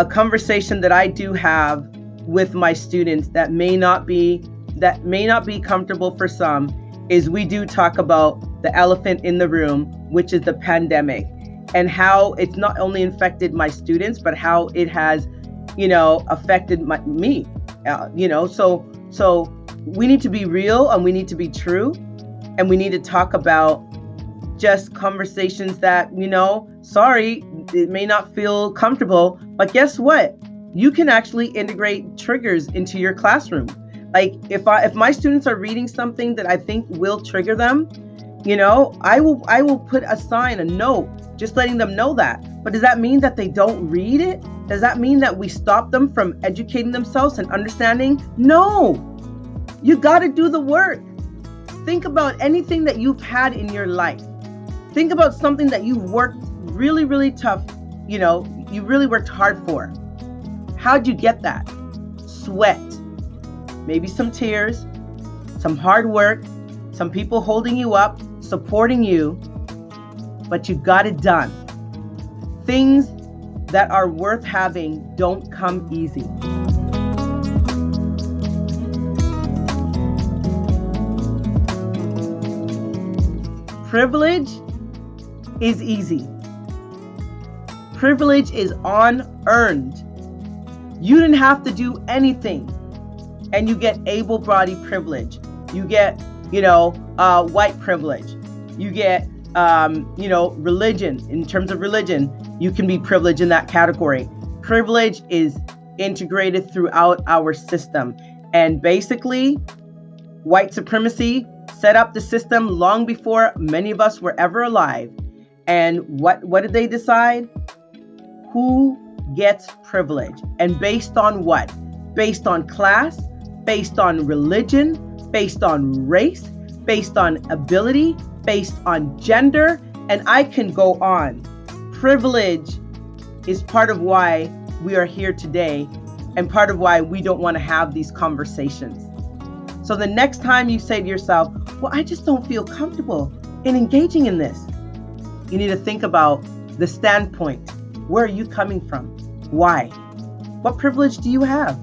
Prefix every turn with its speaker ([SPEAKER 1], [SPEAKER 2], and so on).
[SPEAKER 1] a conversation that I do have with my students that may not be that may not be comfortable for some is we do talk about the elephant in the room, which is the pandemic, and how it's not only infected my students, but how it has, you know, affected my, me. Uh, you know, so so we need to be real and we need to be true, and we need to talk about just conversations that you know. Sorry, it may not feel comfortable, but guess what? You can actually integrate triggers into your classroom. Like if I if my students are reading something that I think will trigger them, you know, I will I will put a sign, a note, just letting them know that. But does that mean that they don't read it? Does that mean that we stop them from educating themselves and understanding? No. You got to do the work. Think about anything that you've had in your life. Think about something that you've worked really, really tough, you know, you really worked hard for. How'd you get that? Sweat, maybe some tears, some hard work, some people holding you up, supporting you, but you got it done. Things that are worth having don't come easy. Privilege is easy. Privilege is unearned. You didn't have to do anything, and you get able bodied privilege. You get, you know, uh, white privilege. You get, um, you know, religion. In terms of religion, you can be privileged in that category. Privilege is integrated throughout our system. And basically, white supremacy set up the system long before many of us were ever alive. And what, what did they decide? Who gets privilege? And based on what? Based on class, based on religion, based on race, based on ability, based on gender, and I can go on. Privilege is part of why we are here today and part of why we don't want to have these conversations. So the next time you say to yourself, Well, I just don't feel comfortable in engaging in this, you need to think about the standpoint. Where are you coming from? Why? What privilege do you have?